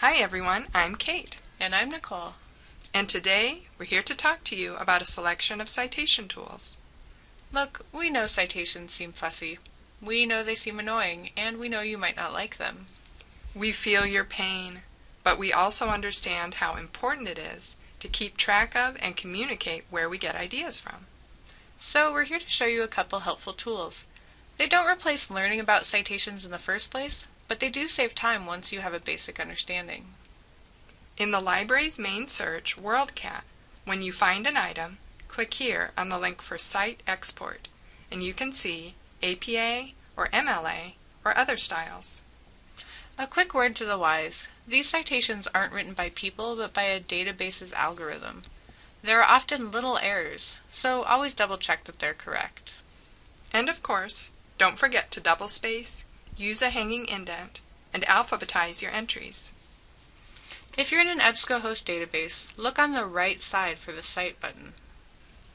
Hi everyone, I'm Kate. And I'm Nicole. And today we're here to talk to you about a selection of citation tools. Look, we know citations seem fussy. We know they seem annoying, and we know you might not like them. We feel your pain, but we also understand how important it is to keep track of and communicate where we get ideas from. So we're here to show you a couple helpful tools. They don't replace learning about citations in the first place, but they do save time once you have a basic understanding. In the library's main search, WorldCat, when you find an item, click here on the link for Cite Export, and you can see APA or MLA or other styles. A quick word to the wise. These citations aren't written by people, but by a database's algorithm. There are often little errors, so always double check that they're correct. And of course, don't forget to double space, use a hanging indent, and alphabetize your entries. If you're in an EBSCOhost database, look on the right side for the Cite button.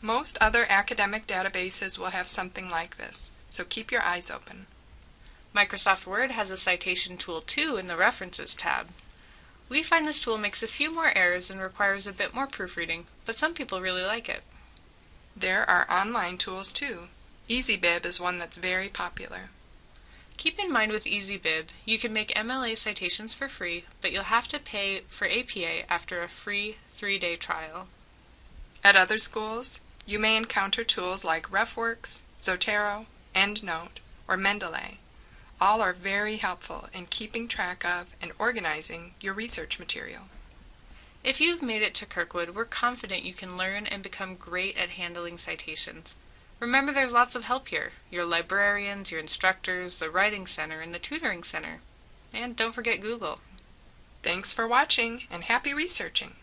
Most other academic databases will have something like this, so keep your eyes open. Microsoft Word has a citation tool too in the References tab. We find this tool makes a few more errors and requires a bit more proofreading, but some people really like it. There are online tools too. EasyBib is one that's very popular. Keep in mind with EasyBib, you can make MLA citations for free, but you'll have to pay for APA after a free three-day trial. At other schools, you may encounter tools like RefWorks, Zotero, EndNote, or Mendeley. All are very helpful in keeping track of and organizing your research material. If you've made it to Kirkwood, we're confident you can learn and become great at handling citations. Remember there's lots of help here. Your librarians, your instructors, the Writing Center, and the Tutoring Center. And don't forget Google. Thanks for watching and happy researching!